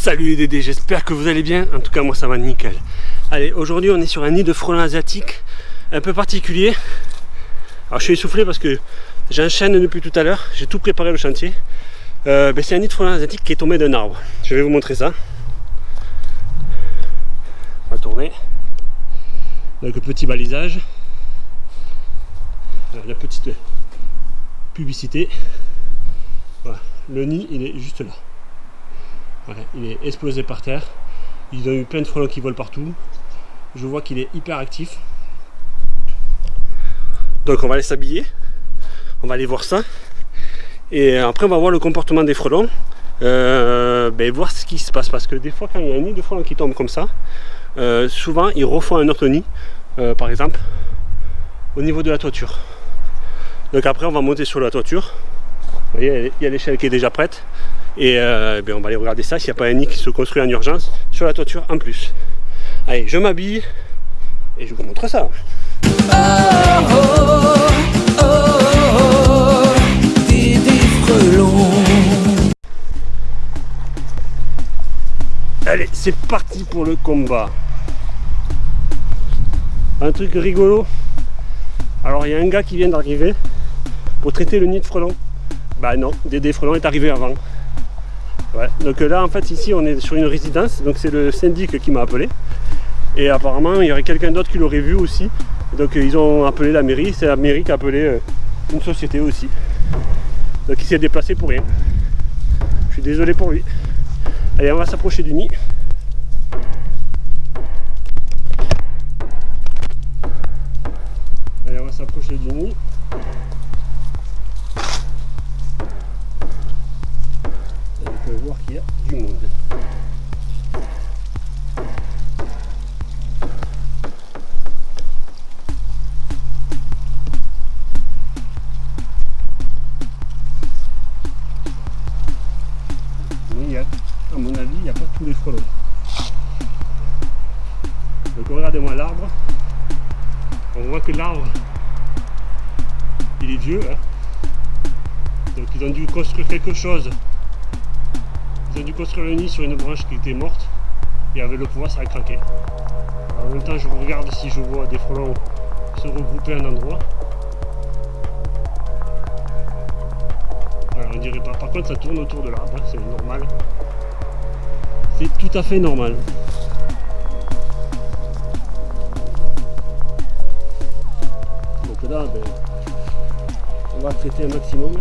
Salut les Dédés, j'espère que vous allez bien. En tout cas, moi ça va nickel. Allez, aujourd'hui on est sur un nid de frelons asiatiques un peu particulier. Alors je suis essoufflé parce que j'enchaîne depuis tout à l'heure. J'ai tout préparé le chantier. Euh, ben, c'est un nid de frelons asiatiques qui est tombé d'un arbre. Je vais vous montrer ça. On va tourner. Donc le petit balisage. La petite publicité. Voilà. Le nid, il est juste là il est explosé par terre. Ils ont eu plein de frelons qui volent partout. Je vois qu'il est hyper actif. Donc on va aller s'habiller. On va aller voir ça. Et après on va voir le comportement des frelons. Euh, ben, voir ce qui se passe. Parce que des fois quand il y a un nid de frelons qui tombe comme ça, euh, souvent ils refont un autre nid. Euh, par exemple au niveau de la toiture. Donc après on va monter sur la toiture. Vous voyez, il y a l'échelle qui est déjà prête. Et euh, ben, on va aller regarder ça s'il n'y a pas un nid qui se construit en urgence sur la toiture en plus. Allez, je m'habille et je vous montre ça. Allez, c'est parti pour le combat. Un truc rigolo. Alors, il y a un gars qui vient d'arriver pour traiter le nid de frelons. Bah non, Dédé Frelon est arrivé avant. Ouais. Donc là en fait ici on est sur une résidence, donc c'est le syndic qui m'a appelé. Et apparemment il y aurait quelqu'un d'autre qui l'aurait vu aussi. Donc ils ont appelé la mairie, c'est la mairie qui a appelé euh, une société aussi. Donc il s'est déplacé pour rien. Je suis désolé pour lui. Allez on va s'approcher du nid. Allez on va s'approcher du nid. Qu'il y a du monde. A, à mon avis, il n'y a pas tous les frelons. Donc regardez-moi l'arbre. On voit que l'arbre, il est vieux. Hein. Donc ils ont dû construire quelque chose j'ai dû construire le nid sur une branche qui était morte et avec le pouvoir ça a craqué. en même temps je regarde si je vois des frelons se regrouper à un endroit. Alors on dirait pas. Par contre ça tourne autour de l'arbre, c'est normal. C'est tout à fait normal. Donc là ben, on va traiter un maximum.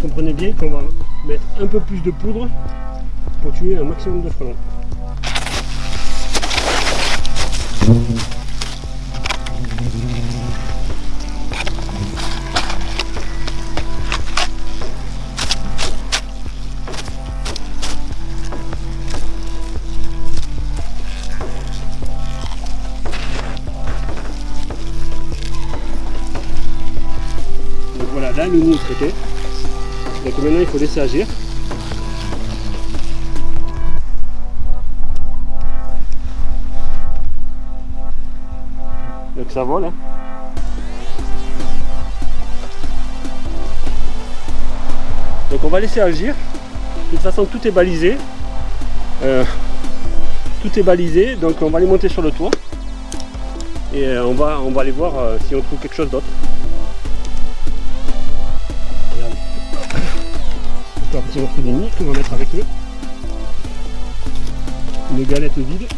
Comprenez bien qu'on va mettre un peu plus de poudre pour tuer un maximum de frelons. Donc voilà, là le nid. Donc maintenant il faut laisser agir. Donc ça vole. Hein. Donc on va laisser agir. De toute façon tout est balisé. Euh, tout est balisé, donc on va aller monter sur le toit. Et euh, on, va, on va aller voir euh, si on trouve quelque chose d'autre. Un petit morceau de nid qu'on va mettre avec eux. Une galette vide.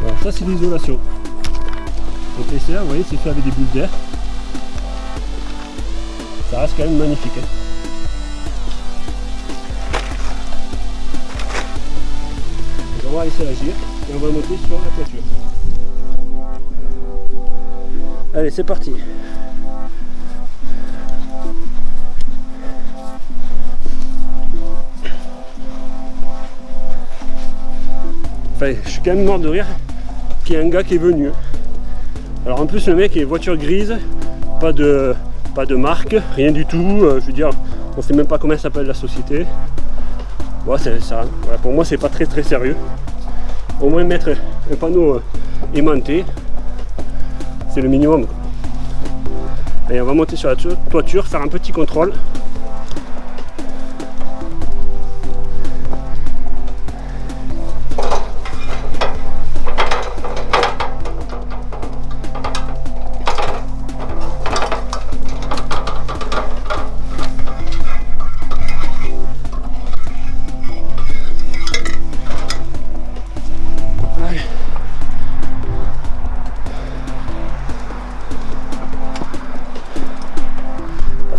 Voilà, ça c'est l'isolation. Donc les vous voyez, c'est fait avec des bulles d'air. Ça reste quand même magnifique. Hein. On va laisser agir et on va monter sur la toiture. Allez, c'est parti. Je suis quand même mort de rire qu'il y ait un gars qui est venu. Alors en plus le mec est voiture grise, pas de, pas de marque, rien du tout. Euh, je veux dire, on sait même pas comment s'appelle la société. Pour moi c'est pas très très sérieux. Au moins mettre un panneau euh, aimanté, c'est le minimum. Allez, on va monter sur la toiture, faire un petit contrôle.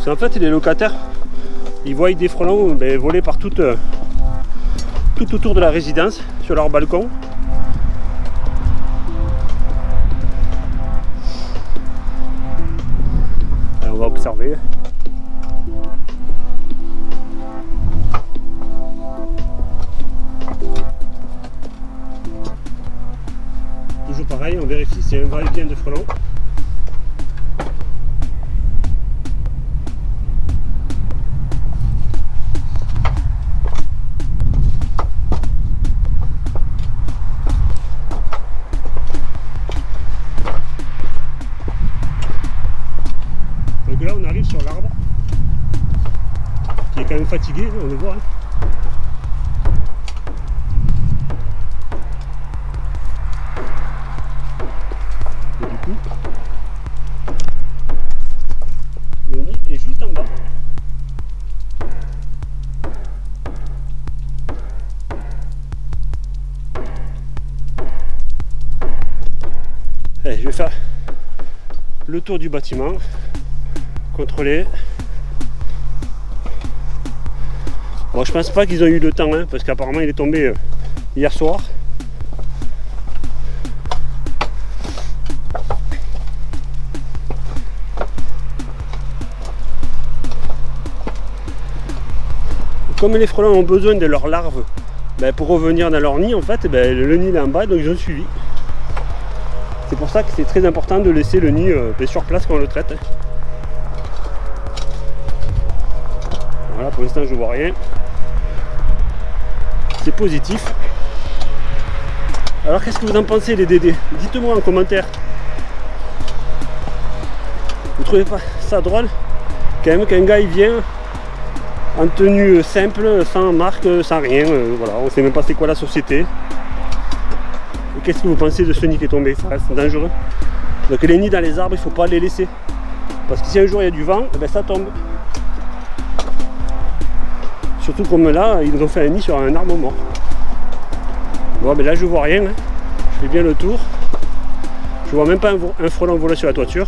En fait les locataires ils voient des frelons ben, voler par tout, euh, tout autour de la résidence sur leur balcon. On va observer. Toujours pareil on vérifie si c'est un vrai bien de frelons fatigué, on le voit. Hein. Et du coup, le nid est juste en bas. Allez, je vais faire le tour du bâtiment, contrôler Bon, je pense pas qu'ils ont eu le temps, hein, parce qu'apparemment il est tombé euh, hier soir. Comme les frelons ont besoin de leurs larves ben, pour revenir dans leur nid, en fait, ben, le nid est en bas, donc ils ont suivi. C'est pour ça que c'est très important de laisser le nid euh, ben, sur place quand on le traite. Hein. Pour l'instant je vois rien c'est positif. Alors qu'est-ce que vous en pensez les DD Dites-moi en commentaire. Vous trouvez pas ça drôle? Quand même qu'un gars il vient en tenue simple, sans marque, sans rien, euh, voilà, on sait même pas c'est quoi la société. Qu'est-ce que vous pensez de ce nid qui est tombé? Ça reste dangereux. Donc les nids dans les arbres, il faut pas les laisser. Parce que si un jour il y a du vent, eh ben, ça tombe. Surtout comme là, ils nous ont fait un nid sur un arbre mort. Bon, mais là, je vois rien. Hein. Je fais bien le tour. Je vois même pas un, frelon voler sur la toiture.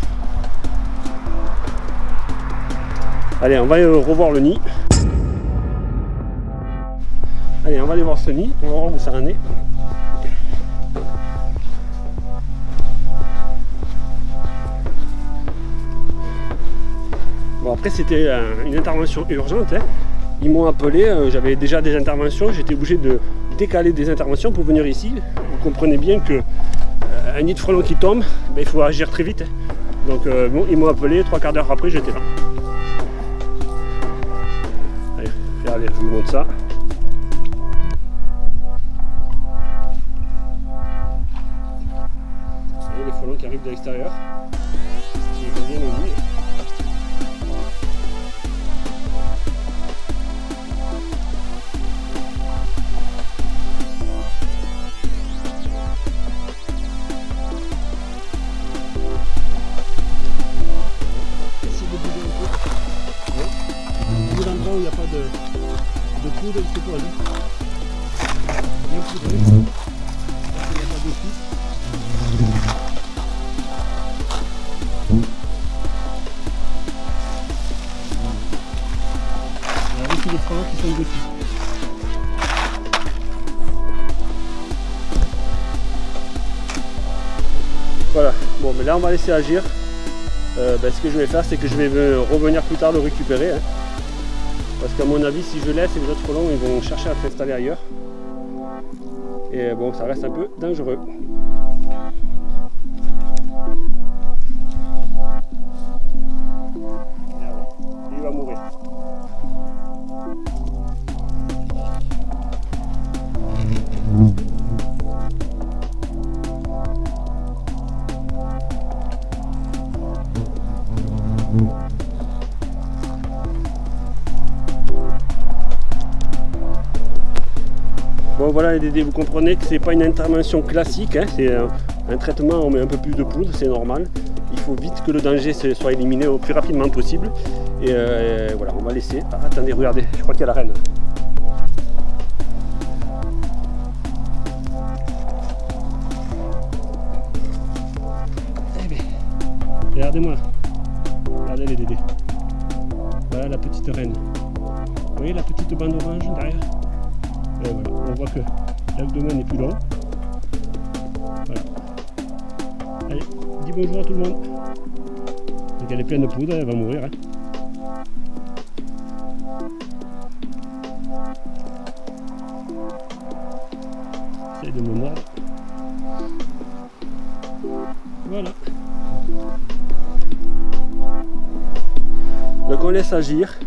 Allez, on va revoir le nid. Allez, on va aller voir ce nid. On va voir où ça en est. Bon, après, c'était une intervention urgente. Hein ils m'ont appelé, euh, j'avais déjà des interventions, j'étais obligé de décaler des interventions pour venir ici. Vous comprenez bien que euh, un nid de frelon qui tombe, ben, il faut agir très vite. Donc euh, bon, ils m'ont appelé, trois quarts d'heure après j'étais là. Allez, regardez, je vous montre ça. Vous voyez les frelons qui arrivent de l'extérieur. Voilà, bon mais là on va laisser agir. euh, ben, ce que je vais faire, c'est que je vais revenir plus tard le récupérer. Hein. Parce qu'à mon avis, si je laisse, les autres frelons ils vont chercher à s'installer ailleurs. Et bon, ça reste un peu dangereux. Voilà les Dédés, vous comprenez que c'est pas une intervention classique, hein, c'est un, traitement, on met un peu plus de poudre, c'est normal. Il faut vite que le danger soit éliminé au plus rapidement possible. Et, euh, voilà, on va laisser. Ah, attendez, regardez, je crois qu'il y a la reine. Eh bien, regardez-moi. L'abdomen est plus long. Voilà. Allez, dis bonjour à tout le monde. Elle est pleine de poudre, elle va mourir. Hein. Essaye de me. Voilà. Donc on laisse agir.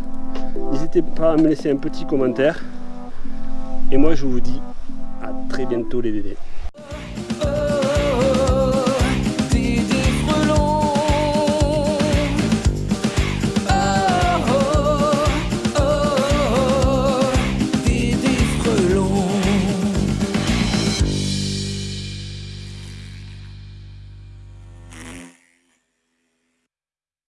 N'hésitez pas à me laisser un petit commentaire. Et moi, je vous dis à très bientôt les bébés.